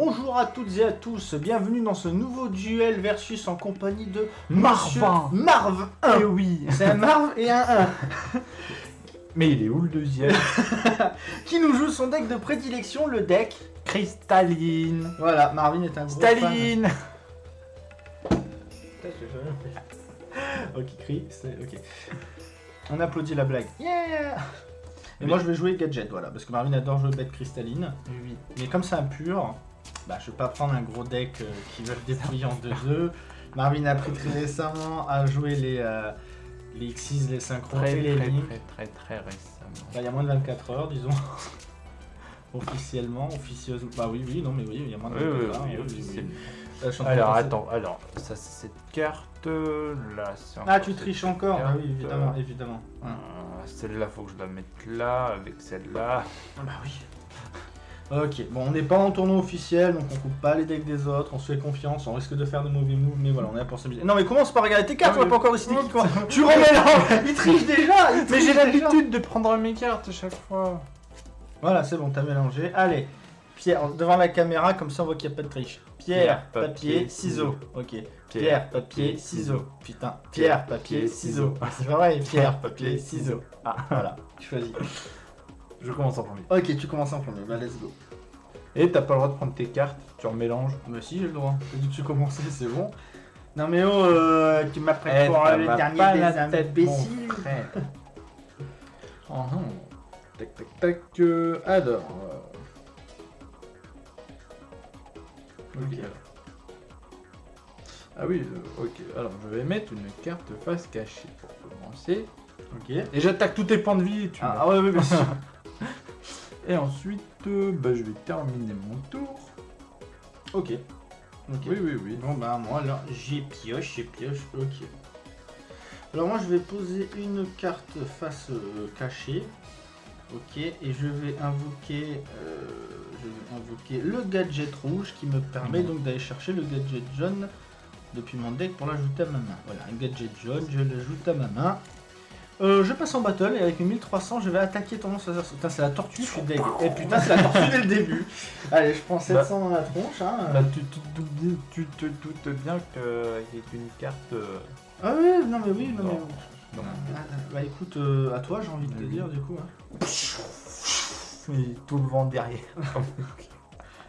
Bonjour à toutes et à tous, bienvenue dans ce nouveau duel versus en compagnie de Marvin. Marv 1. Eh oui C'est un Marv et un 1 Mais il est où le deuxième qui nous joue son deck de prédilection, le deck. Cristalline Voilà, Marvin est un gros Staline fan. Ok, crie, c'est ok. On applaudit la blague. Yeah Et moi je vais jouer gadget, voilà, parce que Marvin adore jouer bête cristalline. Oui. Mais comme c'est un pur, bah, je vais pas prendre un gros deck euh, qui veut le dépouiller en 2-2. Marvin a appris très récemment à jouer les, euh, les X6, les synchros Très, et les très, très, très, très récemment. Bah, il y a moins de 24 heures, disons. Officiellement, officieusement. Bah oui, oui, non, mais oui, il y a moins de Oui, 24 oui, heures. oui, oui, officiellement. Là, en train Alors attends, alors ça c'est cette carte là. c'est Ah, tu triches encore Bah carte, oui, évidemment, euh, évidemment. Ouais. euh, celle-là faut que je la mette là avec celle-là. Ah Bah oui. Ok, bon, on n'est pas en tournoi officiel, donc on coupe pas les decks des autres, on se fait confiance, on risque de faire de mauvais moves, mais voilà, on est là pour s'amuser. Non, mais commence par regarder tes cartes, on va pas encore décider qui quoi. Tu remélanges Il triche déjà il Mais j'ai l'habitude de prendre mes cartes à chaque fois. Voilà, c'est bon, t'as mélangé. Allez, Pierre, devant la caméra, comme ça on voit qu'il n'y a pas de triche. Pierre, papier, papier, ciseaux. Ok. Pierre, papier, ciseaux. Putain. Pierre, papier, ciseaux. C'est pas vrai. Pierre, papier, ciseaux. Ah, voilà. Tu choisis. Je commence en premier. Ok, tu commences en premier. Bah, let's go. Et t'as pas le droit de prendre tes cartes, tu remélanges. Bah, si, j'ai le droit. T'as dit que tu commençais, c'est bon. Non, mais oh, euh, tu m'as pris Eh, pour le dernier pas des imbéciles. Oh non. Tac tac tac. euh, alors. euh, Ok. Ok. Ah oui, euh, ok. Alors je vais mettre une carte face cachée pour commencer. Ok. Et j'attaque tous tes points de vie. Tu Ah, vois. ah ouais, ouais, bien sûr. Et ensuite, euh, bah, je vais terminer mon tour. ok. Ok. Oui, oui, oui. Bon bah moi alors j'ai pioche, j'ai pioche, ok. Alors moi je vais poser une carte face euh, cachée. Ok, et je vais invoquer euh, je vais invoquer le gadget rouge qui me permet Mhm. donc d'aller chercher le gadget jaune depuis mon deck pour l'ajouter à ma main. Voilà, un gadget jaune, je l'ajoute à ma main. Euh, je passe en battle et avec mes 1300 je vais attaquer ton monstre. Putain c'est la tortue, je suis deg. Et putain c'est la tortue dès le début. Allez je prends 700 dans la tronche. Hein. Bah, tu, te doutes bien- tu te doutes bien qu'il y a une carte. euh, Ah oui, non mais oui, non, mais... Ah, ah, Bah écoute, euh, à toi j'ai envie de te Oui. dire du coup. hein. Et tout le vent derrière.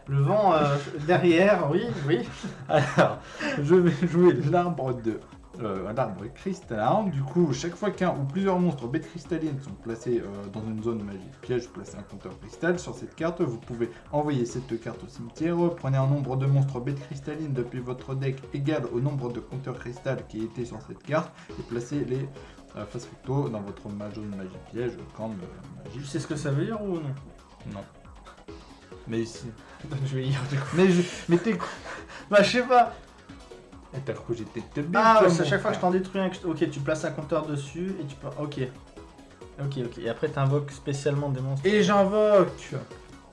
Le vent euh, derrière, oui, oui. Alors, je vais jouer l'arbre de euh, l'arbre cristallin. Du coup, chaque fois qu'un ou plusieurs monstres bêtes cristallines sont placés euh, dans une zone magique piège, placez un compteur cristal sur cette carte. Vous pouvez envoyer cette carte au cimetière. Prenez un nombre de monstres bêtes cristallines depuis votre deck égal au nombre de compteurs cristal qui étaient sur cette carte et placez les euh, face recto dans votre zone magie piège comme euh, Tu magie. sais ce que ça veut dire ou non? Non. Mais ici. Je vais lire du coup. Mais je. Mais t'es. Bah je sais pas. Et t'as cru que j'étais teubé, Ah, ouais, c'est à chaque fois que je t'en détruis un. que je- Ok, tu places un compteur dessus et tu peux. Ok. Ok, ok. Et après t'invoques spécialement des monstres. Et j'invoque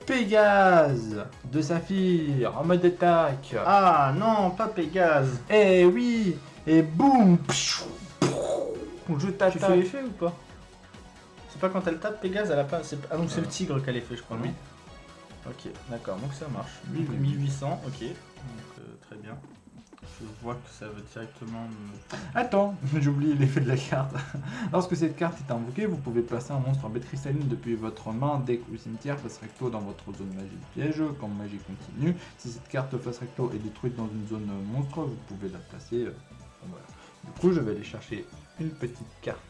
Pégase de Saphir en mode attaque. Ah non, pas Pégase. Et oui Et boum Je Tu fais t'attaque. l'effet ou pas? C'est pas quand elle tape Pégase, elle a pas. Ah donc c'est le tigre qu'elle a fait, je crois. Oui. Ok, d'accord, donc ça marche. Oui, Donc, oui, oui. 1800, ok. Donc euh, très bien. Je vois que ça veut directement me. Attends, j'ai oublié l'effet de la carte. Lorsque cette carte est invoquée, vous pouvez placer un monstre en bête cristalline depuis votre main, deck ou cimetière face recto dans votre zone magie piège, comme magie continue. Si cette carte face recto est détruite dans une zone monstre, vous pouvez la placer. euh, voilà. Du coup, je vais aller chercher une petite carte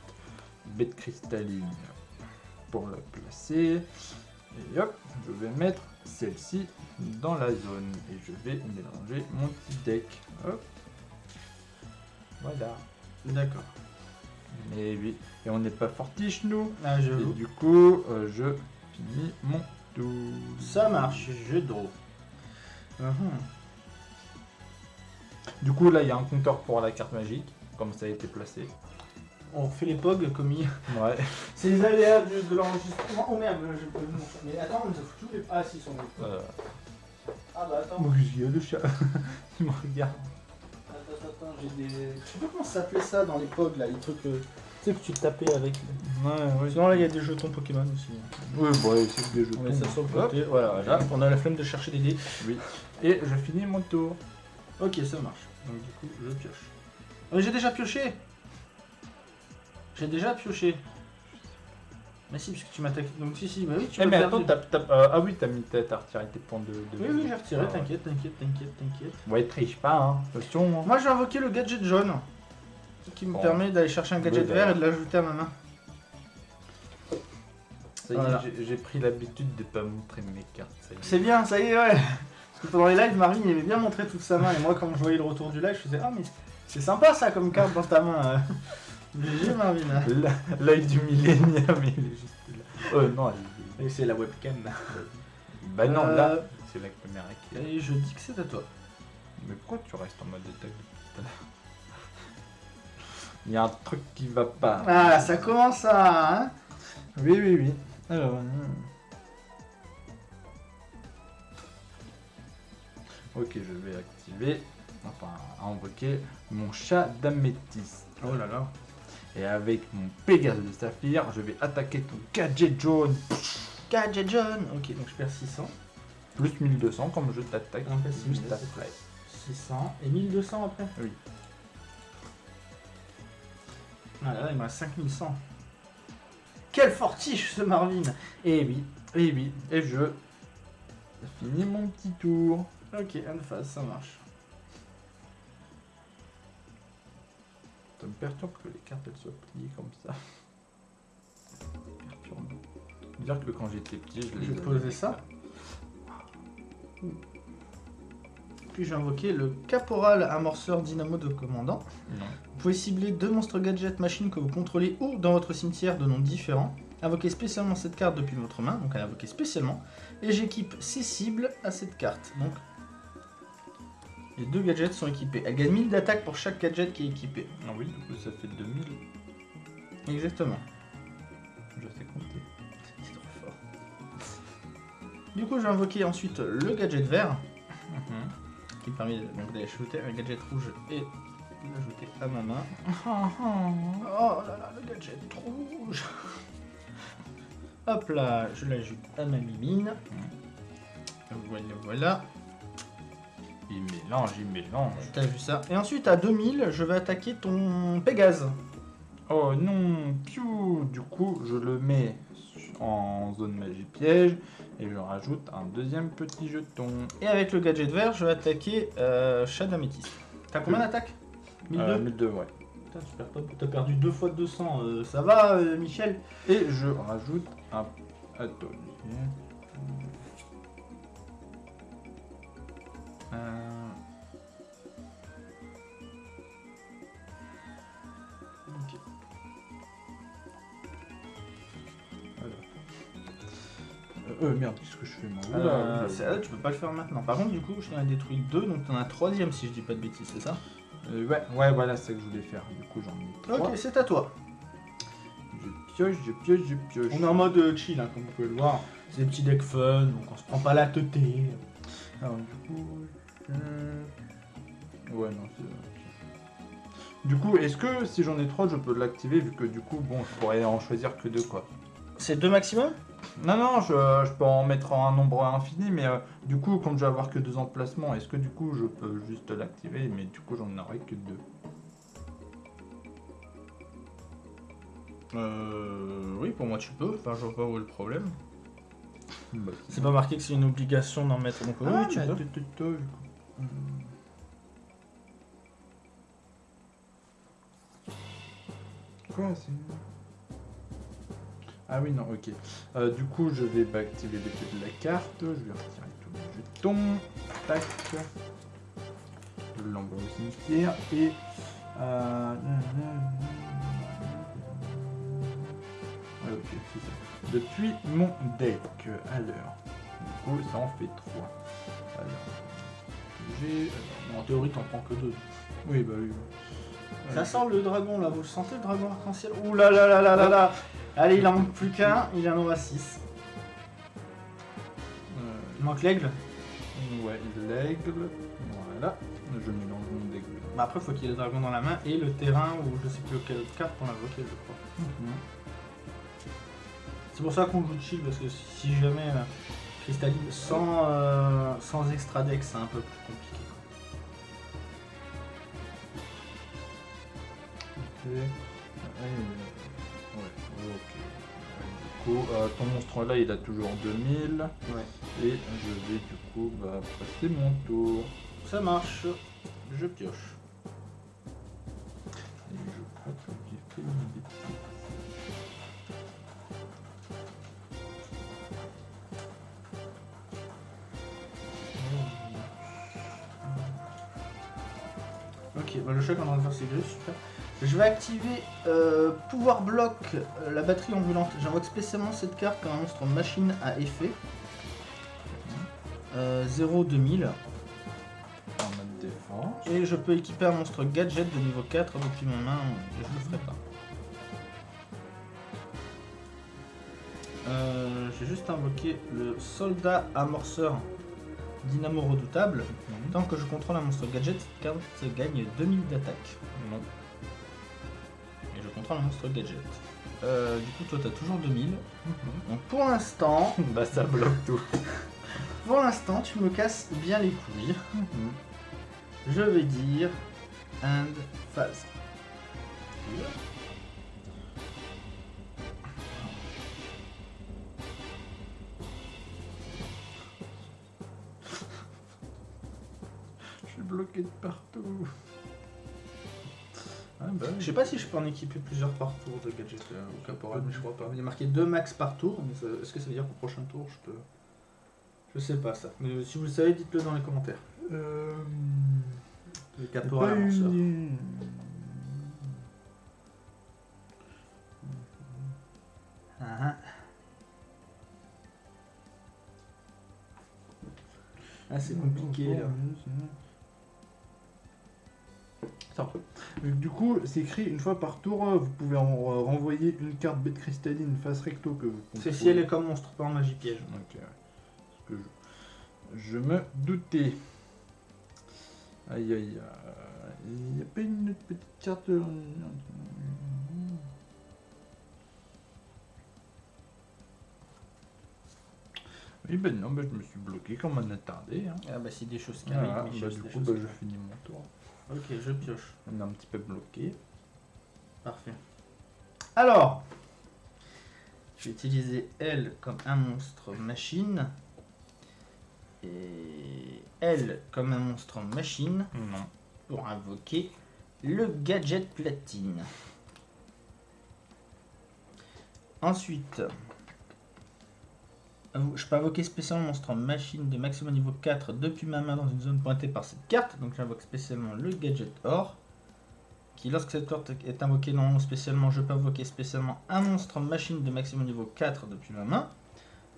bête cristalline pour la placer. Et hop, je vais mettre celle-ci dans la zone. Et je vais mélanger mon petit deck. Hop. Voilà. D'accord. Et oui, et on n'est pas fortiche nous. Ah, je Et du coup, euh, je finis mon tour. Ça marche, je draw. Mhm. Du coup, là, il y a un compteur pour la carte magique, comme ça a été placé. On fait les pogs comme il. Ouais. C'est les aléas de, de l'enregistrement. Oh merde, je peux Mais attends, on nous a foutu les. Ah si, ils sont là. Euh... Ah bah attends. Moi, il y a le chat. il me regarde. Attends, attends, attends, j'ai des. Je sais pas comment ça s'appelait ça dans les pogs là, les trucs. euh, Tu sais que tu tapais avec. Ouais, ouais. Sinon là, il y a des jetons Pokémon aussi. Ouais, bon, allez, c'est des jeux. On met ça sur le côté. Voilà, voilà. On a la flemme de chercher des dés. Oui. Et je finis mon tour. Ok, ça marche. Donc du coup, je pioche. Oh, j'ai déjà pioché J'ai déjà pioché. Mais si, puisque tu m'attaques. Donc si, si, bah oui, tu Eh m'as mais attends, t'as, t'as- euh, ah oui, t'as mis ta, t'as retiré tes points de. de Oui, oui, j'ai retiré, Ah t'inquiète, t'inquiète, t'inquiète, t'inquiète. Ouais, triche pas, hein. Attention. hein. Moi, je vais invoquer le gadget jaune. Qui me Bon. permet d'aller chercher un gadget Oui, vert et de l'ajouter à ma main. Ça y est, Voilà. j'ai, j'ai pris l'habitude de pas montrer mes cartes. Ça y est. C'est bien, ça y est, ouais. Parce que pendant les lives, Marvin il aimait bien montrer toute sa main. Et moi, quand je voyais le retour du live, je faisais Ah, mais c'est sympa ça comme carte dans ta main. euh. Live du millénium, il est juste là. Euh, non, il est- Et c'est la webcam. Bah non, Euh, là, c'est la caméra qui est. Et je dis que c'est à toi. Mais pourquoi tu restes en mode attaque depuis tout à l'heure? Il y a un truc qui va pas. Ah, ça commence à. Hein? Oui, oui, oui. Alors. hmm. Ok, je vais activer, enfin invoquer mon chat d'améthyste. oh là là. Et avec mon Pégase de saphir, je vais attaquer ton gadget jaune. Gadget jaune. Ok, donc je perds 600. Plus 1200 comme je t'attaque Un après. 600 et 1200 après Oui. Ah là là, il me reste 5100. Quel fortiche ce Marvin Et oui, et oui, et je finis mon petit tour. Ok, une phase, ça marche. Ça me perturbe que les cartes elles soient pliées comme ça. Dire que quand j'étais petit, je les avais. poser ça. Puis j'ai invoqué le caporal amorceur dynamo de commandant. Vous pouvez cibler deux monstres gadget machines que vous contrôlez ou dans votre cimetière de noms différents. Invoquez spécialement cette carte depuis votre main, donc elle invoquée spécialement. Et j'équipe ces cibles à cette carte. Donc les deux gadgets sont équipés. Elle gagne 1000 d'attaque pour chaque gadget qui est équipé. Ah oui, du coup ça fait 2000. Exactement. Je sais compter. C'est trop fort. Du coup, j'ai invoqué ensuite le gadget vert, qui me permet donc d'aller ajouter un gadget rouge et l'ajouter à ma main. Oh là là, le gadget rouge Hop là, je l'ajoute à ma mimine. Voilà, voilà. Il mélange, il mélange. T'as vu ça Et ensuite, à 2000, je vais attaquer ton Pégase. Oh non, piou Du coup, je le mets en zone magie piège et je rajoute un deuxième petit jeton. Et avec le gadget vert, je vais attaquer euh. T'as combien d'attaque 1002 Euh, 1002, ouais. Putain, pas- T'as perdu deux fois 200, euh, ça va, euh, Michel? Et je rajoute un. Attends. Euh, voilà. Euh, euh, merde, qu'est-ce que je fais moi Euh, ah, tu peux pas le faire maintenant. Par contre, du coup, je t'en ai détruit deux, donc t'en as un troisième si je dis pas de bêtises, c'est ça Euh, ouais, ouais, voilà, c'est ce que je voulais faire. Du coup, j'en ai trois. Ok, c'est à toi. Je pioche, je pioche, je pioche. On est en mode euh, chill, hein, comme vous pouvez le voir. C'est des petits decks fun, donc on se prend pas la tête. Alors, du coup. Je- Ouais, non, c'est. Du coup, est-ce que si j'en ai trois, je peux l'activer vu que du coup, bon, je pourrais en choisir que deux quoi. C'est deux maximum? Non, non, je, je peux en mettre un nombre infini, mais euh, du coup, comme je vais avoir que deux emplacements, est-ce que du coup, je peux juste l'activer, mais du coup, j'en aurai que deux? Euh. Oui, pour moi tu peux. Enfin, je vois pas où est le problème. Bah, C'est pas marqué que c'est une obligation d'en mettre, donc oui, Ah, tu mais peux. Quoi c'est... Ah oui, non, ok. Euh, du coup, je vais bah, activer l'effet de la carte. Je vais retirer tous mes jetons. Tac. Je l'envoie au cimetière. Et... Ça. Depuis mon deck. Alors... Du coup, ça en fait 3. Alors, j'ai. En théorie, t'en prends que deux. Oui, bah oui. Ça sent le dragon là, vous le sentez le dragon arc-en-ciel? Ouh là là là là là là Allez, il en manque plus qu'un, il en aura 6. Il manque l'aigle? Euh, ouais, l'aigle. Voilà. Je mélange mon deck. Bah après, faut qu'il y ait le dragon dans la main et le terrain ou je sais plus quelle carte pour l'invoquer, je crois. Mhm. C'est pour ça qu'on joue chill parce que si jamais euh, cristalline sans, euh, sans extra deck, c'est un peu plus compliqué. Ouais, ok. Du coup, euh, ton monstre là, il a toujours 2000. Ouais. Et je vais du coup bah, passer mon tour. Ça marche. Je pioche. Faire super. Je vais activer euh, pouvoir bloc euh, la batterie ambulante. J'invoque spécialement cette carte quand un monstre machine à effet. Euh, 0 2000. En mode défense. Et je peux équiper un monstre gadget de niveau 4 depuis ma main, je le ferai pas. Euh, J'ai juste invoqué le soldat amorceur dynamo redoutable. Tant que je contrôle un monstre gadget, cette carte gagne 2000 d'attaque. Non. Et je contrôle un monstre gadget. Euh, du coup, toi, t'as toujours 2000. Donc pour l'instant, bah ça bloque tout. pour l'instant, tu me casses bien les couilles. Je vais dire end phase. De partout. Ah bah, Je sais pas si je peux en équiper plusieurs par tour de gadget euh, au caporal, mais je crois pas. Il y a marqué 2 max par tour, mais ça- est-ce que ça veut dire qu'au prochain tour je peux. Je sais pas ça. Mais si vous le savez, dites-le dans les commentaires. Euh... Le caporal pas amorceur. une- Ah, ah. Ah, c'est compliqué là. Euh, Du coup, c'est écrit une fois par tour, euh, vous pouvez en euh, renvoyer une carte bête cristalline face recto que vous C'est si elle est comme monstre, pas en magie piège. Ok, ouais. Parce que je, je me doutais. Aïe aïe aïe. Il n'y a pas une autre petite carte. Oui, ben non, ben je me suis bloqué comme un attardé. Hein. Ah bah si des choses qui arrivent. Voilà, oui, bah, du coup, bah, je arrivent. finis mon tour. Ok, je pioche. On est un petit peu bloqué. Parfait. Alors, je vais utiliser elle comme un monstre machine. Et elle comme un monstre machine Non. pour invoquer le gadget platine. Ensuite, je peux invoquer spécialement monstre machine de maximum niveau 4 depuis ma main dans une zone pointée par cette carte. Donc j'invoque spécialement le gadget or. Qui, lorsque cette carte est invoquée non spécialement, je peux invoquer spécialement un monstre machine de maximum niveau 4 depuis ma main.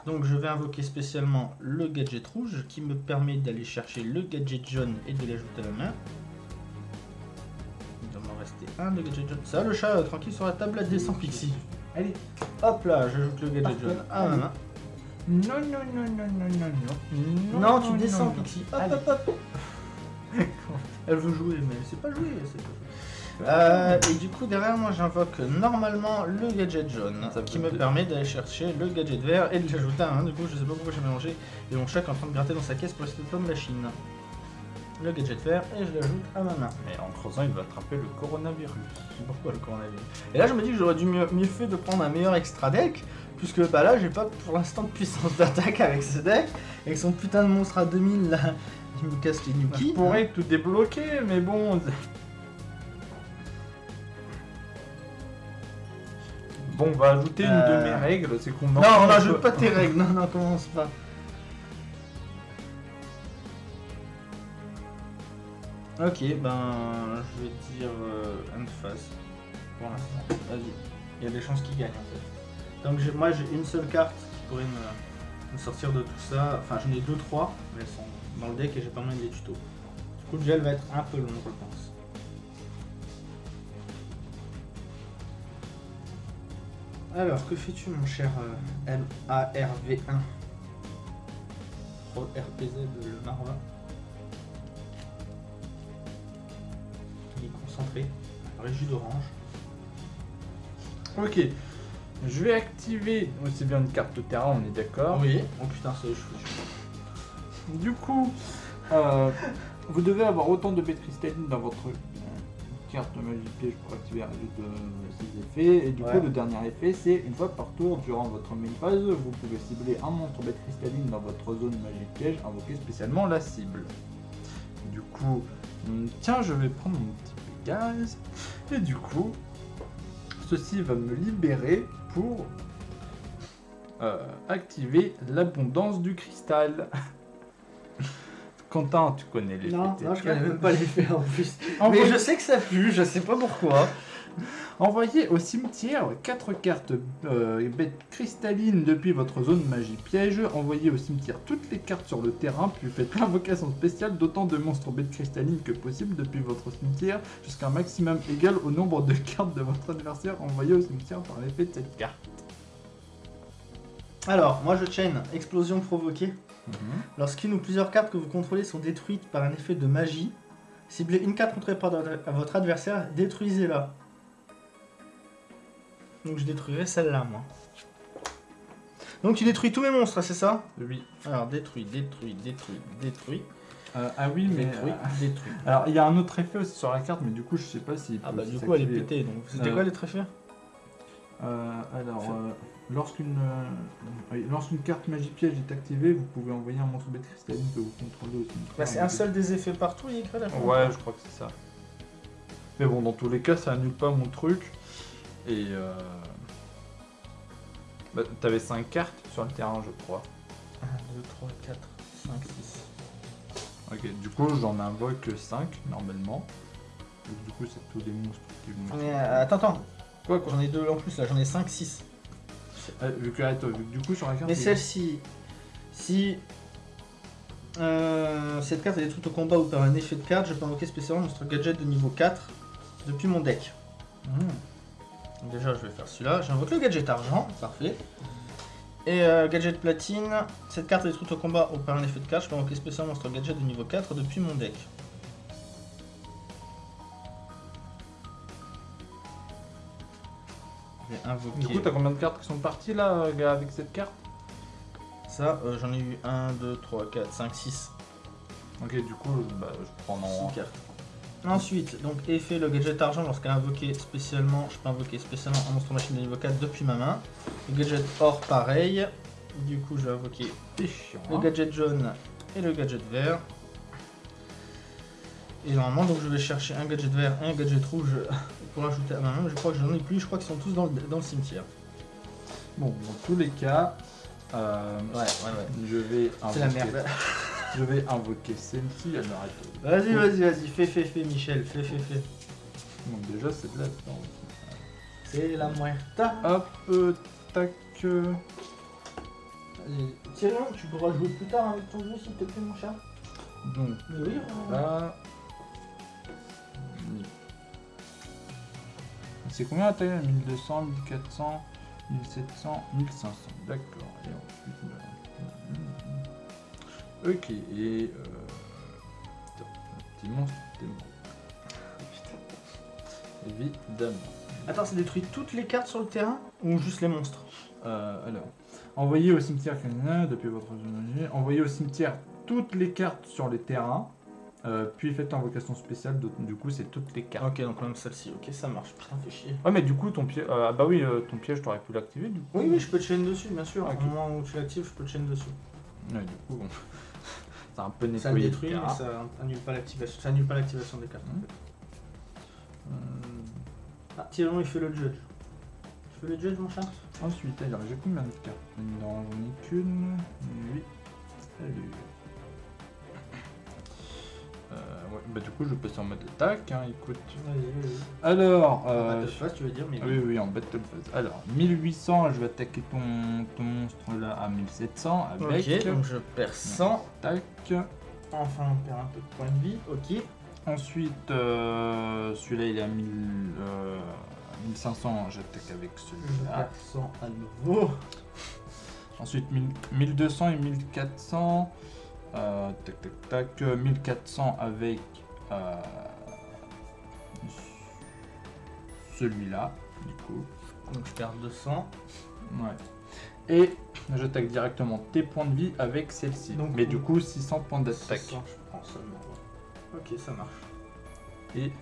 Donc je vais invoquer spécialement le gadget rouge qui me permet d'aller chercher le gadget jaune et de l'ajouter à la main. Il doit m'en rester un de gadget jaune. Ça, le chat euh, tranquille sur la table à descend Pixie. Allez. Hop là, j'ajoute le gadget jaune à ma main. Non, non, non, non, non, non, non. Non, tu descends non. Pixie. Hop, Allez. hop, hop. Elle veut jouer, mais elle sait pas jouer. pas. Euh, et du coup, derrière moi, j'invoque normalement le gadget jaune Ça qui me permet d'aller chercher le gadget vert et de l'ajouter à un. Du coup, je sais pas pourquoi j'ai mélangé. Et mon chat est en train de gratter dans sa caisse pour essayer de prendre la Chine. Le gadget vert et je l'ajoute à ma main. Et en creusant, il va attraper le coronavirus. Pourquoi le coronavirus? Et là, je me dis que j'aurais dû mieux, mieux fait de prendre un meilleur extra deck. Puisque bah là, j'ai pas pour l'instant de puissance d'attaque avec ce deck. Avec son putain de monstre à 2000 là, il me casse les Je Nuki. pourrais tout débloquer, mais bon. Bon, on va ajouter une Euh. de mes règles, c'est qu'on Non, on n'ajoute pas tes règles, non, non, commence pas. Ok, ben je vais dire euh, phase pour l'instant. Vas-y, il y a des chances qu'il gagne en fait. Donc moi j'ai une seule carte qui pourrait me, sortir de tout ça. Enfin j'en ai deux trois, mais elles sont dans le deck et j'ai pas mal des tutos. Du coup le gel va être un peu long je pense. Alors que fais-tu mon cher euh, M-A-R-V1 Pro RPZ le Marva Il est concentré, régie d'orange. Ok. Je vais activer. oh, C'est bien une carte de terrain, on est d'accord. Oui. Oh putain, c'est. Du coup, euh, vous devez avoir autant de bêtes cristallines dans votre euh, carte magie piège pour activer un de ces effets. Et du Ouais. coup, le dernier effet, c'est une fois par tour durant votre main phase, vous pouvez cibler un monstre bête cristalline dans votre zone magie piège, invoquer spécialement la cible. Du coup, hum, tiens, je vais prendre mon petit Pégase. Et du coup, ceci va me libérer pour euh, activer l'abondance du cristal. Quentin, tu connais les Non, non, je connais même pas l'effet en plus. Envoyez, Mais je sais que ça pue, je sais pas pourquoi. envoyez au cimetière 4 cartes euh, bêtes cristallines depuis votre zone magie piège. Envoyez au cimetière toutes les cartes sur le terrain, puis faites l'invocation spéciale d'autant de monstres bêtes cristallines que possible depuis votre cimetière, jusqu'à un maximum égal au nombre de cartes de votre adversaire envoyées au cimetière par l'effet de cette carte. Alors, moi je chain explosion provoquée. Lorsqu'une ou plusieurs cartes que vous contrôlez sont détruites par un effet de magie, ciblez une carte contrôlée par votre adversaire, détruisez-la. Donc je détruirai celle-là, moi. Donc tu détruis tous mes monstres, c'est ça? Oui. Alors détruit, détruit, détruit, détruit, Euh, ah oui, mais. détruit, euh, détruit. Alors, il y a un autre effet aussi sur la carte, mais du coup, je sais pas si. Ah bah du coup elle est pétée, donc c'était Euh, quoi les tréfers Euh, alors, euh, lorsqu'une euh, lorsqu'une carte magie piège est activée, vous pouvez envoyer un monstre bête cristalline que vous contrôlez au cimetière. Bah c'est un seul des effets partout, il y a écrit à la fin. Ouais, je crois que c'est ça. Mais bon, dans tous les cas, ça annule pas mon truc. Et euh... bah, t'avais 5 cartes sur le terrain, je crois. 1, 2, 3, 4, 5, 6. Ok, du coup, j'en invoque 5 normalement. Donc, du coup, c'est tous les monstres qui vont. Mais euh, attends, attends, Quoi, quoi j'en ai deux en plus là, j'en ai 5, 6. Ah, vu que, attends, vu que du coup, sur la carte. Mais celle-ci, si euh, cette carte est détruite au combat ou par un effet de carte, je peux invoquer spécialement monstre gadget de niveau 4 depuis mon deck. Hmm. Déjà, je vais faire celui-là. J'invoque le gadget argent, parfait. Et euh, gadget platine, cette carte est détruite au combat ou par un effet de carte, je peux invoquer spécialement monstre gadget de niveau 4 depuis mon deck. Je vais invoquer. Du coup, t'as combien de cartes qui sont parties là euh, avec cette carte? Ça, euh, j'en ai eu 1, 2, 3, 4, 5, 6. Ok, du coup, bah, je prends en. Six cartes. Ensuite, donc effet le gadget argent lorsqu'elle est invoquée spécialement, je peux invoquer spécialement un monstre machine de niveau 4 depuis ma main. Le gadget or pareil. Du coup je vais invoquer le gadget jaune et le gadget vert. Et normalement donc je vais chercher un gadget vert et un gadget rouge pour l'ajouter à ma main. Je crois que j'en ai plus, je crois qu'ils sont tous dans le, dans le cimetière. Bon, dans tous les cas, euh, Ouais, ouais, ouais. je vais C'est la invoquer- merde. Je vais invoquer celle-ci. Alors, attends. Vas-y, vas-y, vas-y, fais, fais, fais, Michel, fais, fais, fais. Donc déjà, c'est de la. C'est la muerta. Hop, euh, tac. euh. Tyrion, tu pourras jouer plus tard avec ton jeu s'il te plaît, mon chat Donc Mais oui, on- là. C'est combien la taille 1200, 1400, 1700, 1500. D'accord. Et ensuite. bah, Ok, et. Euh... putain, un petit monstre, t'es mort. Évidemment. Attends, ça détruit toutes les cartes sur le terrain ou juste les monstres Euh, alors, envoyez au cimetière canin depuis votre zone. Envoyez au cimetière toutes les cartes sur les terrains. euh, puis faites invocation spéciale, du coup c'est toutes les cartes. Ok, donc même celle-ci, ok, ça marche. Putain, fait chier. Ouais mais du coup ton piège... ah bah oui, euh, ton piège t'aurais pu l'activer du coup. Oui, oui, je peux te chaîne dessus, bien sûr. Au moment où tu l'actives, je peux te chaîne dessus. Ouais, du coup, bon. C'est un peu nettoyé. Ça le détruit, mais ça annule pas l'activation. Ça annule pas l'activation des cartes. en Mhm. fait. Euh, Ah, Tyrion, il fait le judge. Tu fais le judge, mon chat? Ensuite, alors j'ai combien de cartes? Non, j'en ai qu'une. 8. Salut. Ouais, bah du coup je peux passer en mode attaque, hein, écoute. Vas-y, vas-y. Alors, euh, de face, tu veux dire, mais. Oui, oui, en battle phase. Alors, 1800, je vais attaquer ton, ton monstre là à 1700 avec. Ok, donc je perds 100. Tac. Enfin, on perd un peu de points de vie. Ok. Ensuite, euh, celui-là il est à 1000, euh, 1500, j'attaque avec Je celui-là. perds 100 à nouveau. Ensuite, 1000 1200 et 1400. Euh, tac, tac, tac. euh, 1400 avec euh, celui-là, du coup. Donc je perds 200. Ouais. Et j'attaque directement tes points de vie avec celle-ci. Mais du coup, 600 points d'attaque. 600, je prends seulement. Ok, ça marche. Et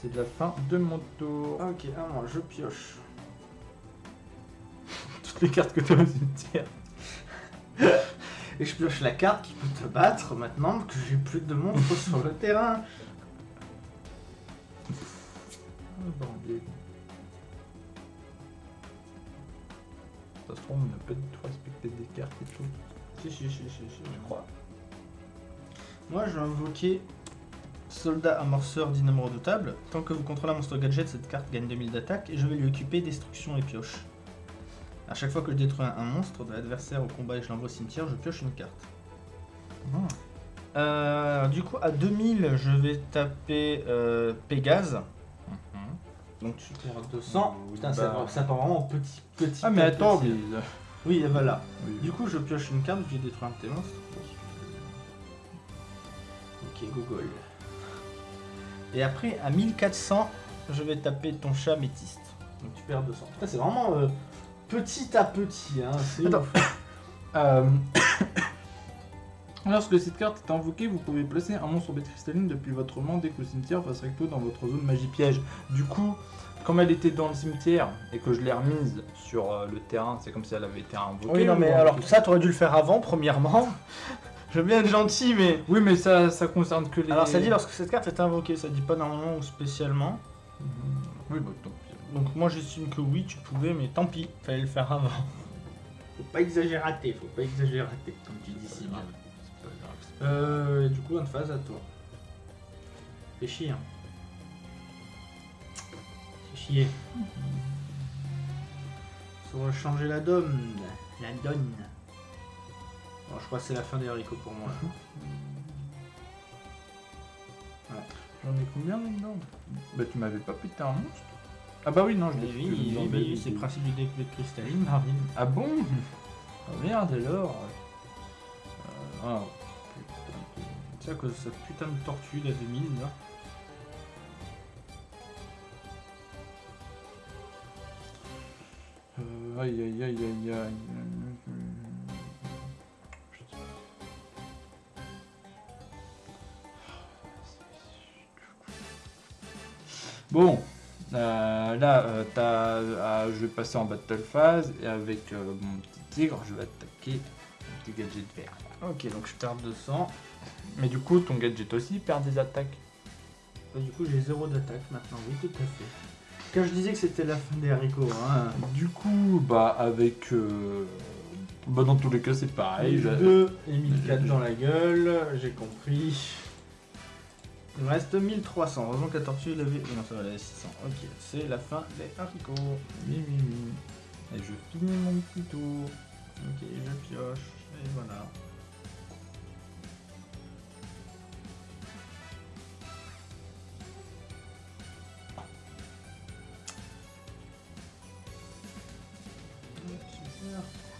c'est la fin de mon tour. Ok, à moi, je pioche. Toutes les cartes que tu as au cimetière. Et je pioche la carte qui peut te battre maintenant que j'ai plus de monstres sur le terrain. Ah, bordel. Ça se trouve, on n'a pas du tout respecté des cartes et tout. Si, si, si, si, si, je crois. Moi, je vais invoquer Soldat amorceur dynamo redoutable. Tant que vous contrôlez un monstre gadget, cette carte gagne 2000 d'attaque et je vais lui occuper destruction et pioche. À chaque fois que je détruis un, monstre de l'adversaire au combat et je l'envoie au cimetière, je pioche une carte. Euh, du coup, à 2000, je vais taper euh, Pégase. Donc tu perds 200. Oui, Putain, bah. ça, ça part vraiment petit, petit. Ah, mais attends, mais. Oui, et voilà. Oui. Du coup, je pioche une carte, je vais détruire un de tes monstres. Ok, Google. Et après, à 1400, je vais taper ton chat métiste. Donc tu perds 200. Putain, c'est vraiment euh, petit à petit. Hein. c'est. Euh, Lorsque cette carte est invoquée, vous pouvez placer un monstre bête cristalline depuis votre main dès que le cimetière face recto dans votre zone magie piège. Du coup, comme elle était dans le cimetière et que je l'ai remise sur euh, le terrain, c'est comme si elle avait été invoquée. Oui, non, mais alors truc- ça, t'aurais dû le faire avant, premièrement. je veux bien être gentil, mais. Oui, mais ça, ça concerne que les. Alors ça dit lorsque cette carte est invoquée, ça dit pas normalement ou spécialement. Oui, bah pis. Donc moi j'estime que oui, tu pouvais, mais tant pis, fallait le faire avant. Faut pas exagérer, faut pas exagérer, comme tu dis si bien. C'est pas grave, c'est pas Euh, du coup, une phase à toi. Fais chier. Hein. Fais chier. Ça va changer la donne. La donne. Bon, je crois que c'est la fin des haricots pour moi. J'en ai combien là-dedans Bah tu m'avais pas pété un monstre Ah bah oui, non, je l'ai oui, fait oui, c'est le principe du deck de cristalline, Marvin. Ah bon? Ah merde alors Euh, Ah putain. C'est à cause de cette putain de tortue la 2000 là. Euh, aïe aïe aïe aïe aïe. Bon, euh, là, euh, t'as- ah, je vais passer en battle phase et avec euh, mon petit tigre, je vais attaquer mon petit gadget vert. Ok, donc je perds 200. Mais du coup, ton gadget aussi perd des attaques. Et du coup, j'ai zéro d'attaque maintenant, oui, tout à fait. Quand je disais que c'était la fin des haricots, hein. Du coup, bah avec, euh, bah dans tous les cas, c'est pareil. j'ai- 2 et 1004 j'ai- dans la gueule, j'ai compris. Il me reste 1300. Heureusement que la tortue, oh non, ça va, elle avait 600. Ok, c'est la fin des haricots. Oui, oui, oui. Et je finis mon petit tour. Ok, je pioche. Et voilà.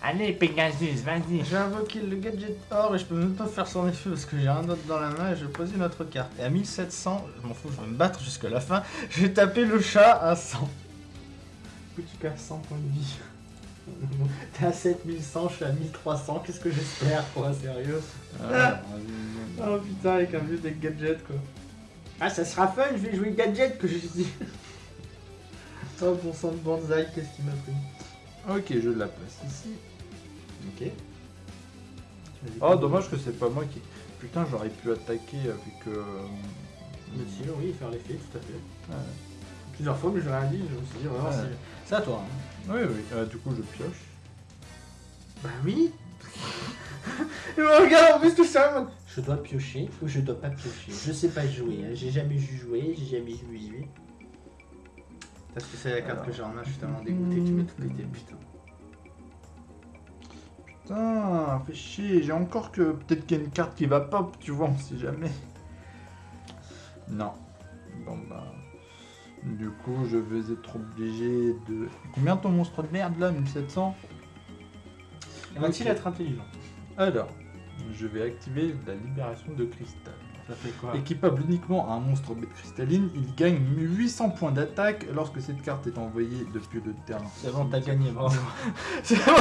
Allez, Pegasus, vas-y. J'ai invoqué le gadget or et je peux même pas faire son effet parce que j'ai rien d'autre dans la main et je pose une autre carte. Et à 1700, je m'en fous, je vais me battre jusqu'à la fin. Je vais taper le chat à 100. Du coup, tu perds 100 points de vie. T'es à 7100, je suis à 1300. Qu'est-ce que j'espère, quoi, sérieux? Oh putain, avec un vieux deck gadget, quoi. Ah, ça sera fun, je vais jouer gadget que j'ai dit. Oh, bon sang de bonsaï, qu'est-ce qui m'a pris? Ok, je la place ici. Ok. Oh, dommage que c'est pas moi qui. Putain, j'aurais pu attaquer avec. Euh... Le tir, oui, faire l'effet, tout à fait. ouais. Plusieurs fois, mais je rien dit, je me suis dit vraiment, Ouais. c'est- c'est à toi. hein. Oui, oui. Euh, du coup, je pioche. Bah oui Il me regarde en plus tout ça Je dois piocher ou je dois pas piocher? Je sais pas jouer, hein. j'ai jamais vu jouer, j'ai jamais vu jouer. Parce que c'est la carte Alors. que j'ai en main, je suis tellement dégoûté que tu m'as tout pété, putain. Putain, fais chier. J'ai encore que. Peut-être qu'il y a une carte qui va pop, tu vois, on sait jamais. Non. Bon, bah. Du coup, je vais être obligé de. Combien ton monstre de merde là 1700 Va-t-il être intelligent? Alors, je vais activer la libération de cristal. Ça fait quoi Équipable uniquement à un monstre bête cristalline, il gagne 800 points d'attaque lorsque cette carte est envoyée depuis le terrain. C'est bon, t'as gagné, bravo. c'est bon,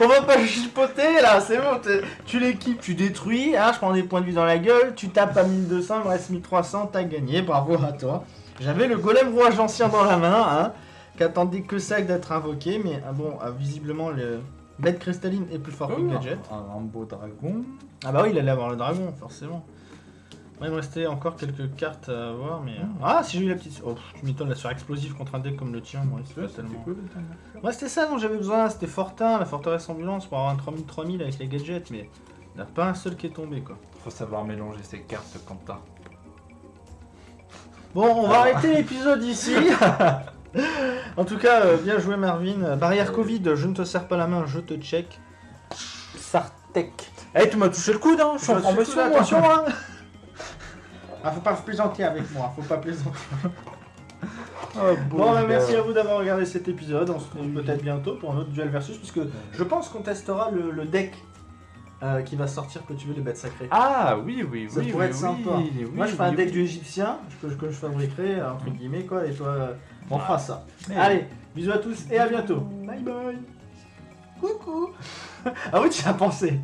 on va pas chipoter là, c'est bon. Tu l'équipes, tu détruis, hein, je prends des points de vie dans la gueule, tu tapes à 1200, il me reste 1300, t'as gagné, bravo à toi. J'avais le golem rouage ancien dans la main, hein, qui attendait que ça d'être invoqué, mais ah bon, ah, visiblement le bête cristalline est plus fort que Oh, Gadget. un, un beau dragon. Ah bah oui, il allait avoir le dragon, forcément. Ouais, il me restait encore quelques cartes à avoir, mais... Ah, si j'ai eu la petite... Oh, tu m'étonnes, la sur explosif contre un deck comme le tien, moi, c'est Ouais, tellement... cool. Moi, c'était ça dont j'avais besoin, c'était Fortin, la forteresse ambulance, pour avoir un 3000-3000 avec les gadgets, mais il n'y en a pas un seul qui est tombé, quoi. Faut savoir mélanger ses cartes, Quentin. Bon, on va arrêter l'épisode ici. en tout cas, euh, bien joué Marvin. Barrière Covid, je ne te serre pas la main, je te check. Sartek. Eh, tu m'as touché le coude, hein Je suis en là, attention, hein Ah, faut pas plaisanter avec moi, faut pas plaisanter. Bon, bah, merci à vous d'avoir regardé cet épisode. On se retrouve peut-être bientôt pour un autre duel versus, puisque je pense qu'on testera le, le deck euh, qui va sortir que tu veux les bêtes sacrées. Ah oui, oui, Ça oui. pourrait oui, être sympa. oui, Moi, je fais un deck oui. du égyptien que, que je fabriquerai, entre guillemets, quoi, et toi, euh, on fera ça. Mais- Allez, bisous à tous et à bientôt. Bye bye. Coucou. ah oui, tu as pensé.